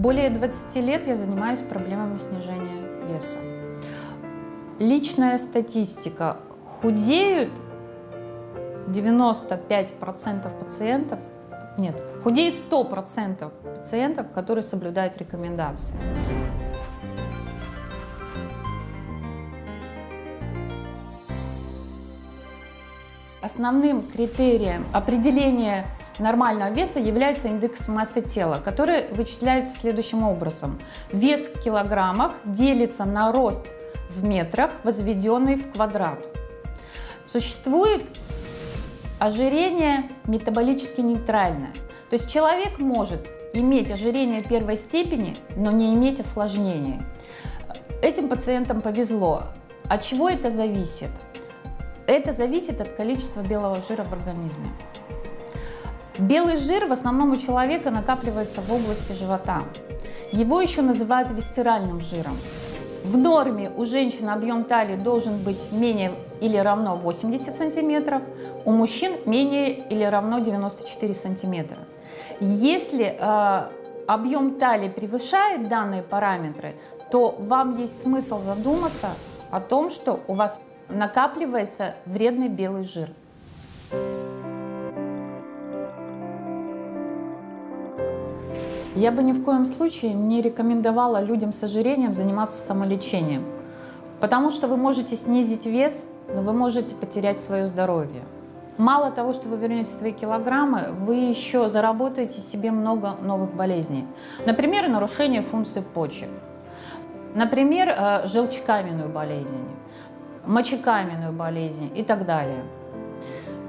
Более 20 лет я занимаюсь проблемами снижения веса. Личная статистика. Худеют 95% пациентов, нет, худеет 100% пациентов, которые соблюдают рекомендации. Основным критерием определения нормального веса является индекс массы тела, который вычисляется следующим образом. Вес в килограммах делится на рост в метрах, возведенный в квадрат. Существует ожирение метаболически нейтральное. То есть человек может иметь ожирение первой степени, но не иметь осложнений. Этим пациентам повезло. От чего это зависит? Это зависит от количества белого жира в организме. Белый жир в основном у человека накапливается в области живота. Его еще называют висцеральным жиром. В норме у женщин объем талии должен быть менее или равно 80 сантиметров, у мужчин менее или равно 94 сантиметра. Если э, объем талии превышает данные параметры, то вам есть смысл задуматься о том, что у вас накапливается вредный белый жир. Я бы ни в коем случае не рекомендовала людям с ожирением заниматься самолечением, потому что вы можете снизить вес, но вы можете потерять свое здоровье. Мало того, что вы вернете свои килограммы, вы еще заработаете себе много новых болезней. Например, нарушение функции почек. Например, э, желчекаменную болезнь мочекаменную болезнь и так далее.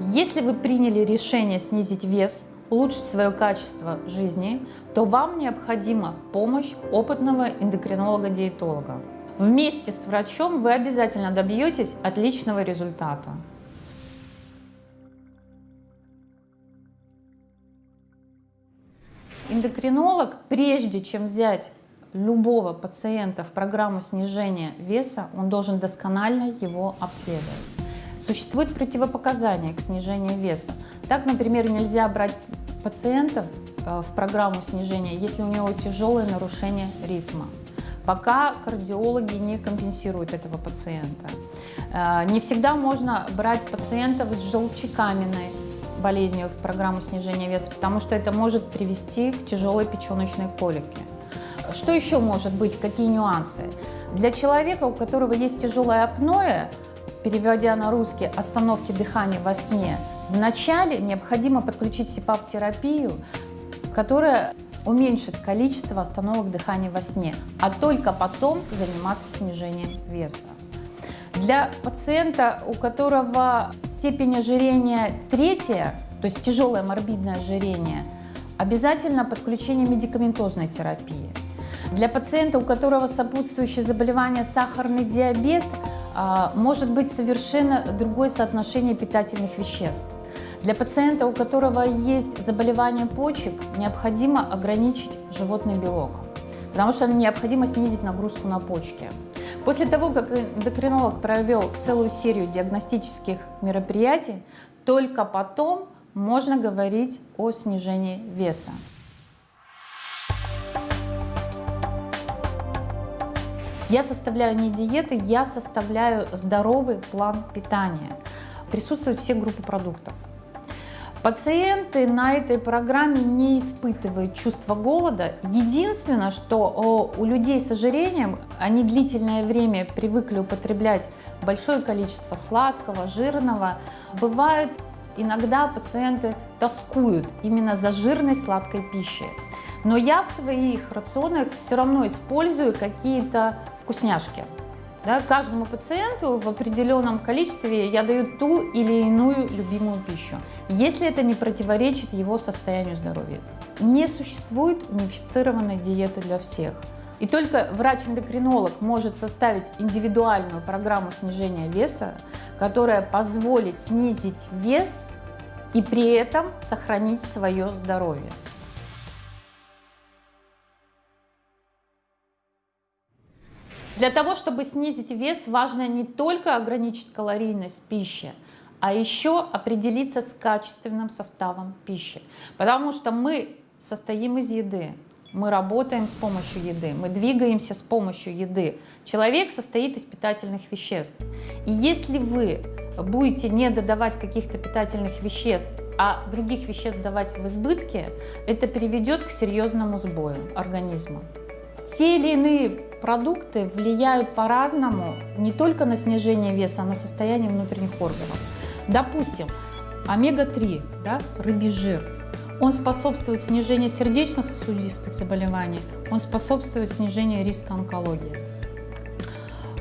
Если вы приняли решение снизить вес, улучшить свое качество жизни, то вам необходима помощь опытного эндокринолога-диетолога. Вместе с врачом вы обязательно добьетесь отличного результата. Эндокринолог, прежде чем взять любого пациента в программу снижения веса, он должен досконально его обследовать. Существуют противопоказания к снижению веса. Так, например, нельзя брать пациентов э, в программу снижения, если у него тяжелое нарушение ритма. Пока кардиологи не компенсируют этого пациента. Э, не всегда можно брать пациентов с желчекаменной болезнью в программу снижения веса, потому что это может привести к тяжелой печеночной колике. Что еще может быть, какие нюансы? Для человека, у которого есть тяжелое апноэ, переводя на русский остановки дыхания во сне, вначале необходимо подключить СИПАП-терапию, которая уменьшит количество остановок дыхания во сне, а только потом заниматься снижением веса. Для пациента, у которого степень ожирения третья, то есть тяжелое морбидное ожирение, обязательно подключение медикаментозной терапии. Для пациента, у которого сопутствующее заболевание сахарный диабет, может быть совершенно другое соотношение питательных веществ. Для пациента, у которого есть заболевание почек, необходимо ограничить животный белок, потому что необходимо снизить нагрузку на почки. После того, как эндокринолог провел целую серию диагностических мероприятий, только потом можно говорить о снижении веса. Я составляю не диеты, я составляю здоровый план питания. Присутствуют все группы продуктов. Пациенты на этой программе не испытывают чувство голода. Единственное, что у людей с ожирением, они длительное время привыкли употреблять большое количество сладкого, жирного. Бывает, иногда пациенты тоскуют именно за жирной сладкой пищей. Но я в своих рационах все равно использую какие-то вкусняшки. Да, каждому пациенту в определенном количестве я даю ту или иную любимую пищу, если это не противоречит его состоянию здоровья. Не существует унифицированной диеты для всех. И только врач-эндокринолог может составить индивидуальную программу снижения веса, которая позволит снизить вес и при этом сохранить свое здоровье. Для того, чтобы снизить вес, важно не только ограничить калорийность пищи, а еще определиться с качественным составом пищи. Потому что мы состоим из еды. мы работаем с помощью еды, мы двигаемся с помощью еды. Человек состоит из питательных веществ. И если вы будете не додавать каких-то питательных веществ, а других веществ давать в избытке, это приведет к серьезному сбою организма. Те или иные продукты влияют по-разному не только на снижение веса, а на состояние внутренних органов. Допустим, омега-3, да, рыбий жир, он способствует снижению сердечно-сосудистых заболеваний, он способствует снижению риска онкологии.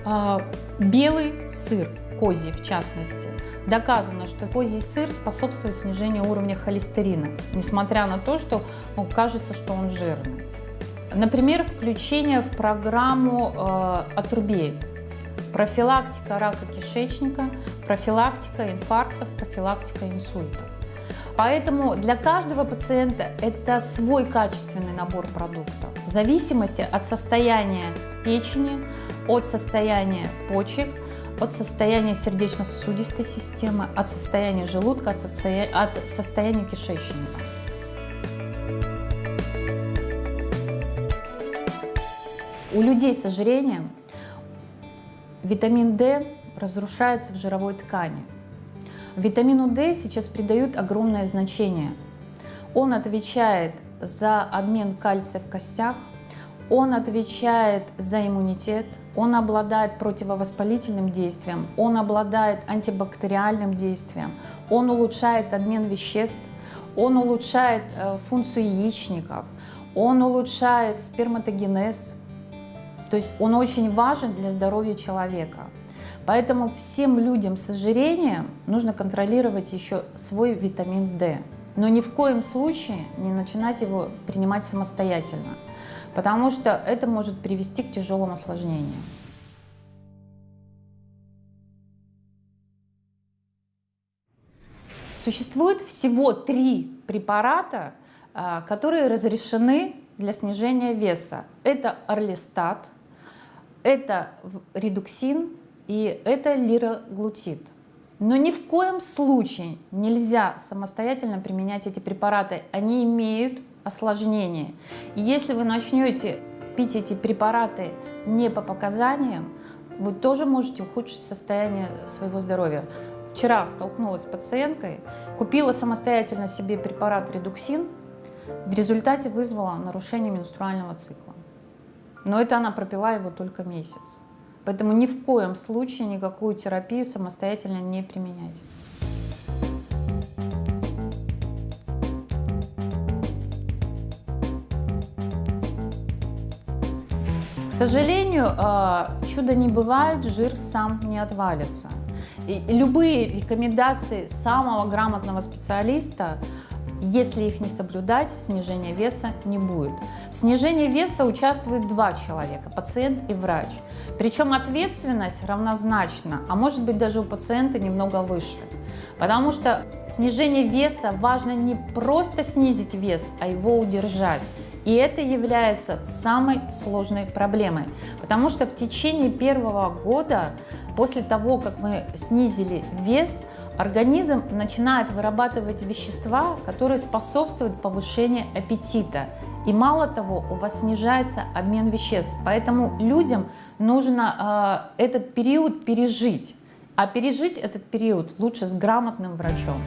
А, белый сыр, козий в частности, доказано, что козий сыр способствует снижению уровня холестерина, несмотря на то, что ну, кажется, что он жирный. Например, включение в программу э, отрубей, профилактика рака кишечника, профилактика инфарктов, профилактика инсультов. Поэтому для каждого пациента это свой качественный набор продуктов. В зависимости от состояния печени, от состояния почек, от состояния сердечно-сосудистой системы, от состояния желудка, от состояния кишечника. У людей с ожирением витамин D разрушается в жировой ткани. Витамину D сейчас придают огромное значение. Он отвечает за обмен кальция в костях, он отвечает за иммунитет, он обладает противовоспалительным действием, он обладает антибактериальным действием, он улучшает обмен веществ, он улучшает э, функцию яичников, он улучшает сперматогенез. То есть он очень важен для здоровья человека. Поэтому всем людям с ожирением нужно контролировать еще свой витамин D. Но ни в коем случае не начинать его принимать самостоятельно, потому что это может привести к тяжелым осложнениям. Существует всего три препарата, а, которые разрешены для снижения веса. Это орлистат, это редуксин и это лироглутид. Но ни в коем случае нельзя самостоятельно применять эти препараты. Они имеют осложнения. И если вы начнете пить эти препараты не по показаниям, вы тоже можете ухудшить состояние своего здоровья. Вчера столкнулась с пациенткой, купила самостоятельно себе препарат редуксин, в результате вызвала нарушение менструального цикла. Но это она пропила его только месяц. Поэтому ни в коем случае никакую терапию самостоятельно не применять. К сожалению, а, чудо не бывает, жир сам не отвалится. И любые рекомендации самого грамотного специалиста если их не соблюдать, снижения веса не будет. В снижении веса участвуют два человека, пациент и врач. Причем ответственность равнозначна, а может быть даже у пациента немного выше. Потому что снижение веса важно не просто снизить вес, а его удержать. И это является самой сложной проблемой, потому что в течение первого года, после того, как мы снизили вес, организм начинает вырабатывать вещества, которые способствуют повышению аппетита. И мало того, у вас снижается обмен веществ. Поэтому людям нужно э, этот период пережить. А пережить этот период лучше с грамотным врачом.